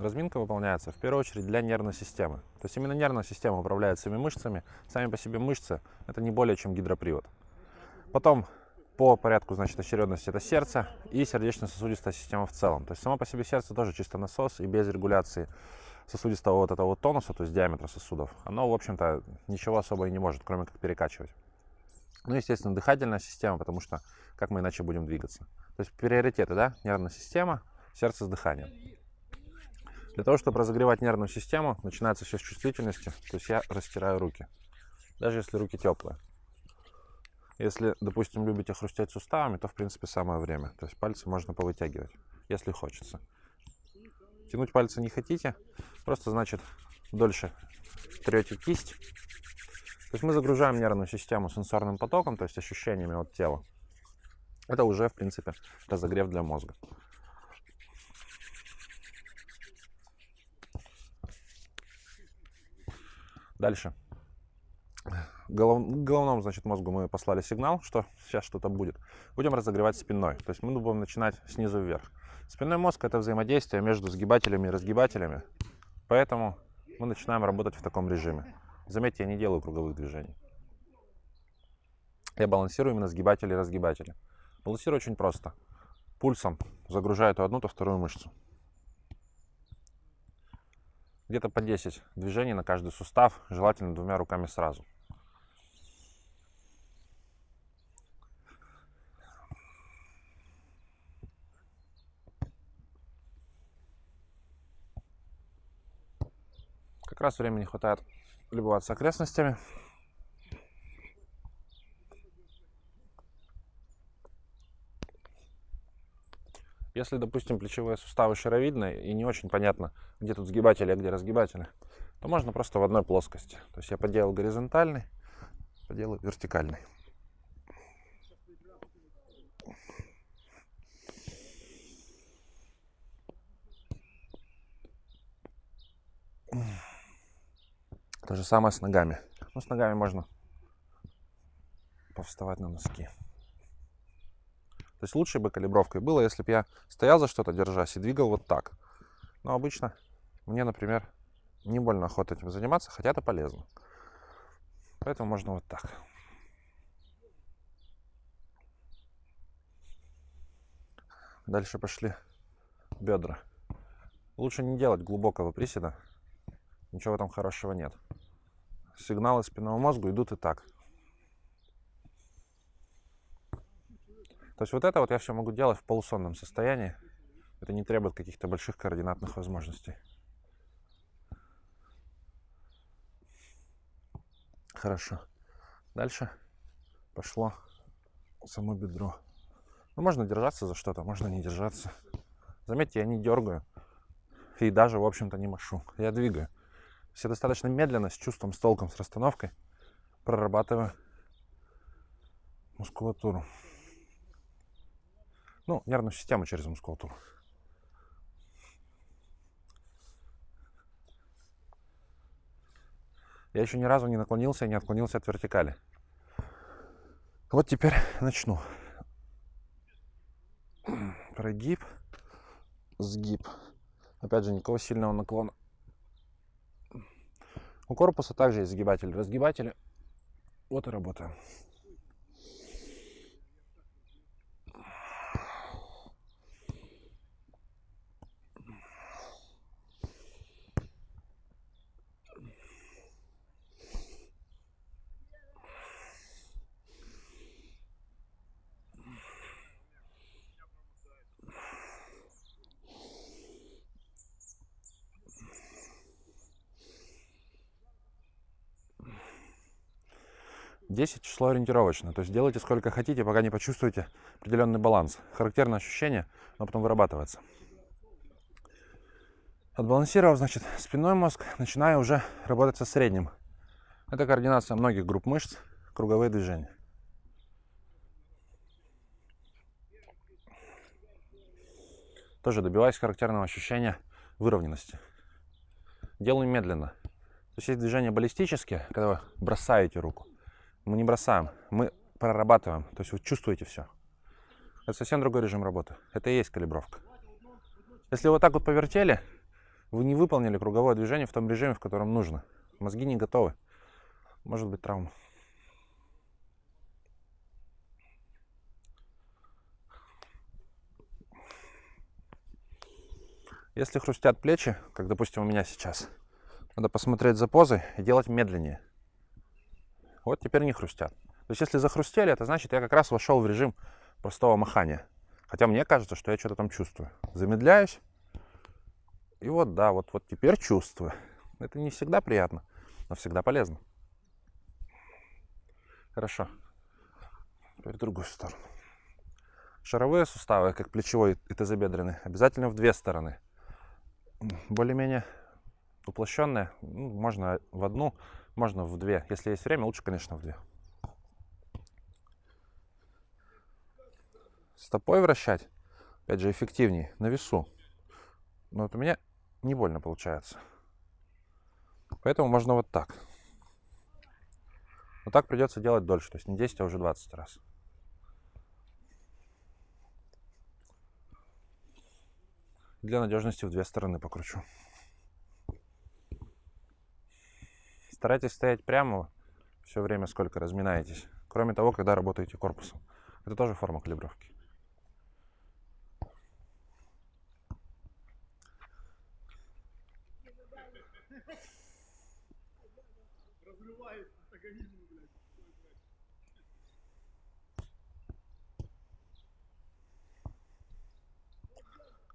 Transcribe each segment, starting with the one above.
разминка выполняется в первую очередь для нервной системы. То есть именно нервная система управляет всеми мышцами. Сами по себе мышцы – это не более чем гидропривод. Потом по порядку, значит, очередности это сердце и сердечно-сосудистая система в целом. То есть само по себе сердце тоже чисто насос и без регуляции сосудистого вот этого вот тонуса, то есть диаметра сосудов, оно, в общем-то, ничего особо и не может, кроме как перекачивать. Ну, естественно, дыхательная система, потому что как мы иначе будем двигаться. То есть приоритеты, да, нервная система, сердце с дыханием. Для того, чтобы разогревать нервную систему, начинается все с чувствительности, то есть я растираю руки, даже если руки теплые. Если, допустим, любите хрустеть суставами, то, в принципе, самое время. То есть пальцы можно повытягивать, если хочется. Тянуть пальцы не хотите, просто, значит, дольше трете кисть. То есть мы загружаем нервную систему сенсорным потоком, то есть ощущениями от тела. Это уже, в принципе, разогрев для мозга. Дальше голов, головному, значит, мозгу мы послали сигнал, что сейчас что-то будет. Будем разогревать спиной. То есть мы будем начинать снизу вверх. Спинной мозг – это взаимодействие между сгибателями и разгибателями. Поэтому мы начинаем работать в таком режиме. Заметьте, я не делаю круговых движений. Я балансирую именно сгибатели и разгибатели. Балансирую очень просто. Пульсом загружаю то одну, то вторую мышцу. Где-то по 10 движений на каждый сустав, желательно двумя руками сразу. Как раз времени хватает любоваться окрестностями. Если, допустим, плечевые суставы шаровидные и не очень понятно, где тут сгибатели, а где разгибатели, то можно просто в одной плоскости. То есть я поделал горизонтальный, поделаю вертикальный. То же самое с ногами. Ну, с ногами можно повставать на носки. То есть лучшей бы калибровкой было, если бы я стоял за что-то, держась, и двигал вот так. Но обычно мне, например, не больно охота этим заниматься, хотя это полезно. Поэтому можно вот так. Дальше пошли бедра. Лучше не делать глубокого приседа. Ничего этом хорошего нет сигналы спинного мозга идут и так. То есть вот это вот я все могу делать в полусонном состоянии. Это не требует каких-то больших координатных возможностей. Хорошо. Дальше пошло само бедро. Ну, можно держаться за что-то, можно не держаться. Заметьте, я не дергаю и даже, в общем-то, не машу. Я двигаю. Все достаточно медленно, с чувством, с толком, с расстановкой прорабатываю мускулатуру. Ну, нервную систему через мускулатуру. Я еще ни разу не наклонился и не отклонился от вертикали. Вот теперь начну. Прогиб, сгиб. Опять же, никакого сильного наклона. У корпуса также есть сгибатели, разгибатели. Вот и работаем. 10 число ориентировочно. То есть делайте сколько хотите, пока не почувствуете определенный баланс. Характерное ощущение, но потом вырабатывается. Отбалансировав, значит, спинной мозг, начинаю уже работать со средним. Это координация многих групп мышц, круговые движения. Тоже добиваюсь характерного ощущения выровненности. Делаю медленно. То есть есть движения баллистические, когда вы бросаете руку. Мы не бросаем, мы прорабатываем. То есть вы чувствуете все. Это совсем другой режим работы. Это и есть калибровка. Если вот так вот повертели, Вы не выполнили круговое движение в том режиме, в котором нужно. Мозги не готовы. Может быть травма. Если хрустят плечи, как, допустим, у меня сейчас, надо посмотреть за позой и делать медленнее. Вот теперь не хрустят. То есть, если захрустели, это значит, я как раз вошел в режим простого махания. Хотя мне кажется, что я что-то там чувствую. Замедляюсь. И вот, да, вот, вот теперь чувствую. Это не всегда приятно, но всегда полезно. Хорошо. Теперь в другую сторону. Шаровые суставы, как плечевой и тазобедренный, обязательно в две стороны более-менее уплощенная. Ну, можно в одну, можно в две. Если есть время, лучше, конечно, в две. Стопой вращать, опять же, эффективнее, на весу. Но вот у меня не больно получается. Поэтому можно вот так. Вот так придется делать дольше, то есть не 10, а уже 20 раз. Для надежности в две стороны покручу. Старайтесь стоять прямо все время, сколько разминаетесь. Кроме того, когда работаете корпусом. Это тоже форма калибровки.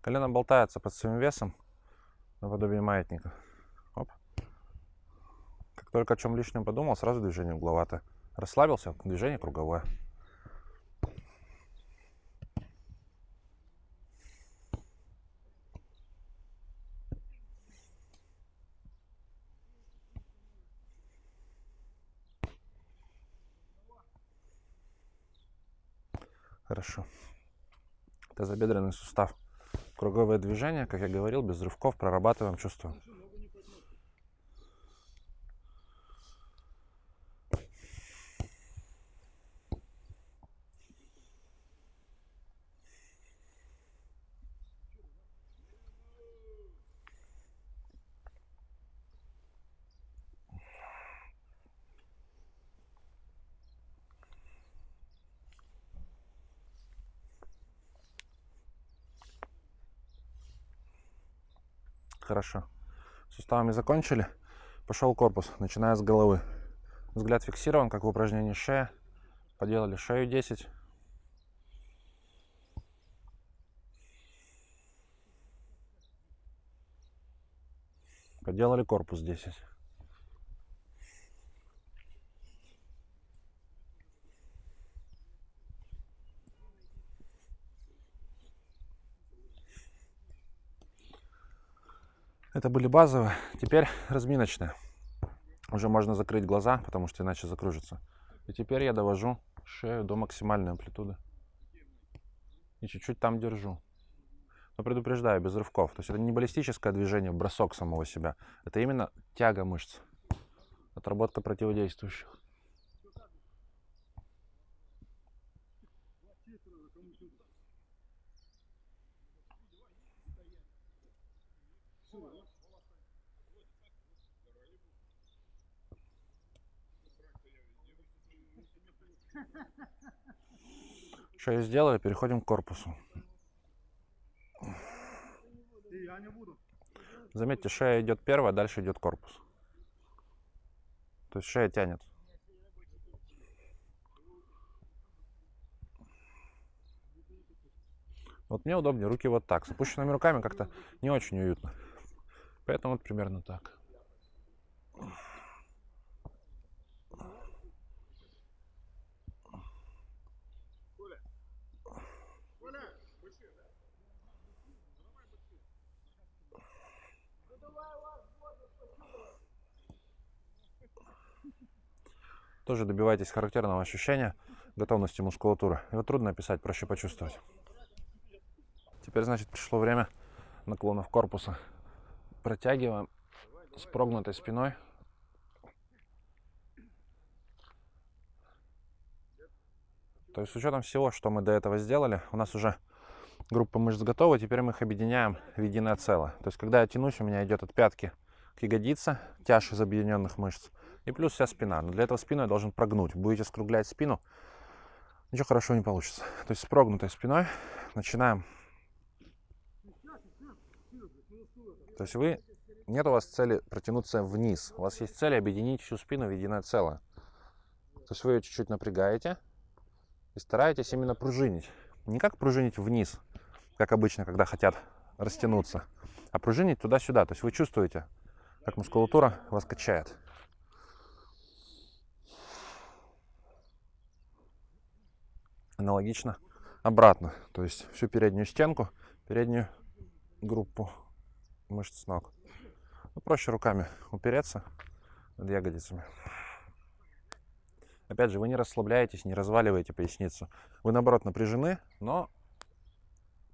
Колено болтается под своим весом, наподобие маятника. Только о чем лишнем подумал, сразу движение угловато. Расслабился, движение круговое. Хорошо. Тазобедренный сустав Круговое движение, как я говорил, без рывков прорабатываем чувство. Хорошо. Суставами закончили. Пошел корпус, начиная с головы. Взгляд фиксирован, как в упражнении шея. Поделали шею 10. Поделали корпус 10. Это были базовые. Теперь разминочные. Уже можно закрыть глаза, потому что иначе закружится. И теперь я довожу шею до максимальной амплитуды. И чуть-чуть там держу. Но предупреждаю, без рывков. То есть это не баллистическое движение, бросок самого себя. Это именно тяга мышц. Отработка противодействующих. Что я сделаю? Переходим к корпусу. Заметьте, шея идет первая, дальше идет корпус. То есть шея тянет. Вот мне удобнее руки вот так. С опущенными руками как-то не очень уютно. Поэтому вот примерно так. Тоже добивайтесь характерного ощущения готовности мускулатуры. Его трудно описать, проще почувствовать. Теперь, значит, пришло время наклонов корпуса. Протягиваем с прогнутой спиной. То есть с учетом всего, что мы до этого сделали, у нас уже группы мышц готовы, теперь мы их объединяем в единое целое. То есть, когда я тянусь, у меня идет от пятки к ягодице, тяж из объединенных мышц, и плюс вся спина. Но для этого спину я должен прогнуть. Будете скруглять спину, ничего хорошего не получится. То есть с прогнутой спиной начинаем. То есть вы, нет у вас цели протянуться вниз. У вас есть цель объединить всю спину в единое целое. То есть вы ее чуть-чуть напрягаете и стараетесь именно пружинить. Не как пружинить вниз, как обычно, когда хотят растянуться, а пружинить туда-сюда. То есть вы чувствуете, как мускулатура вас качает. Аналогично обратно. То есть всю переднюю стенку, переднюю группу мышц ног. Ну, проще руками упереться над ягодицами. Опять же, вы не расслабляетесь, не разваливаете поясницу. Вы, наоборот, напряжены, но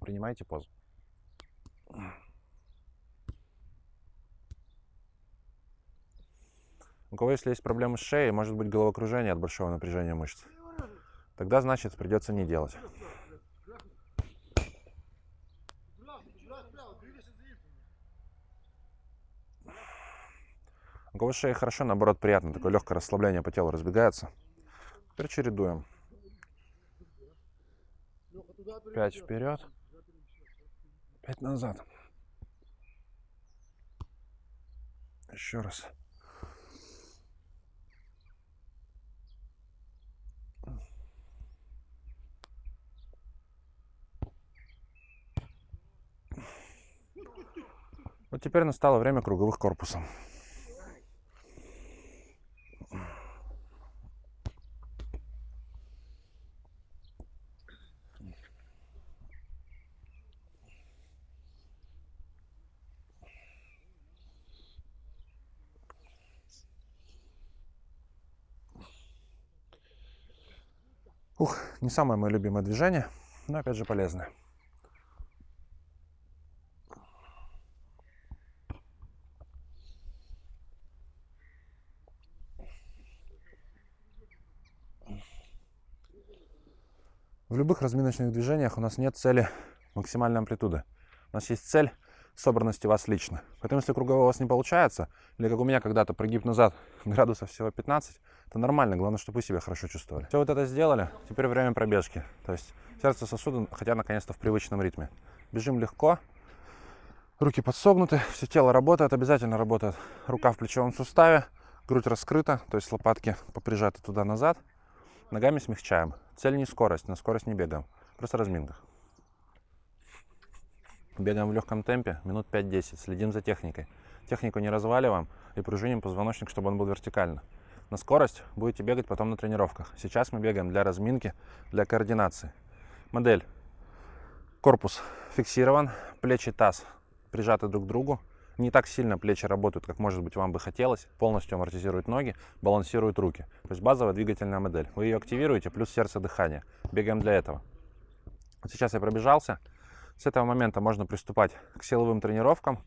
принимайте позу. У кого, если есть проблемы с шеей, может быть головокружение от большого напряжения мышц. Тогда, значит, придется не делать. У кого шея хорошо, наоборот, приятно. Такое легкое расслабление по телу разбегается. Теперь чередуем. Пять вперед. Пять назад. Еще раз. Вот теперь настало время круговых корпусов. Ух, не самое мое любимое движение, но опять же полезное. В любых разминочных движениях у нас нет цели максимальной амплитуды. У нас есть цель собранности вас лично. Поэтому, если круговой у вас не получается, или как у меня когда-то прогиб назад градусов всего 15, это нормально, главное, чтобы вы себя хорошо чувствовали. Все вот это сделали, теперь время пробежки. То есть сердце сосуды хотя наконец-то в привычном ритме. Бежим легко, руки подсогнуты, все тело работает, обязательно работает рука в плечевом суставе, грудь раскрыта, то есть лопатки поприжаты туда-назад. Ногами смягчаем. Цель не скорость, на скорость не бегаем, просто разминка. Бегаем в легком темпе, минут 5-10, следим за техникой. Технику не разваливаем и пружиним позвоночник, чтобы он был вертикально. На скорость будете бегать потом на тренировках. Сейчас мы бегаем для разминки, для координации. Модель. Корпус фиксирован, плечи, таз прижаты друг к другу, не так сильно плечи работают, как может быть вам бы хотелось, полностью амортизируют ноги, балансируют руки. То есть базовая двигательная модель. Вы ее активируете, плюс сердце дыхание. Бегаем для этого. Вот сейчас я пробежался. С этого момента можно приступать к силовым тренировкам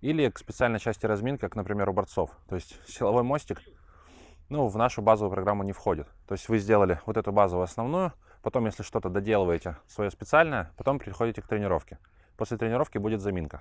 или к специальной части разминки, как, например, у борцов. То есть силовой мостик ну, в нашу базовую программу не входит. То есть вы сделали вот эту базовую основную, потом, если что-то доделываете свое специальное, потом приходите к тренировке. После тренировки будет заминка.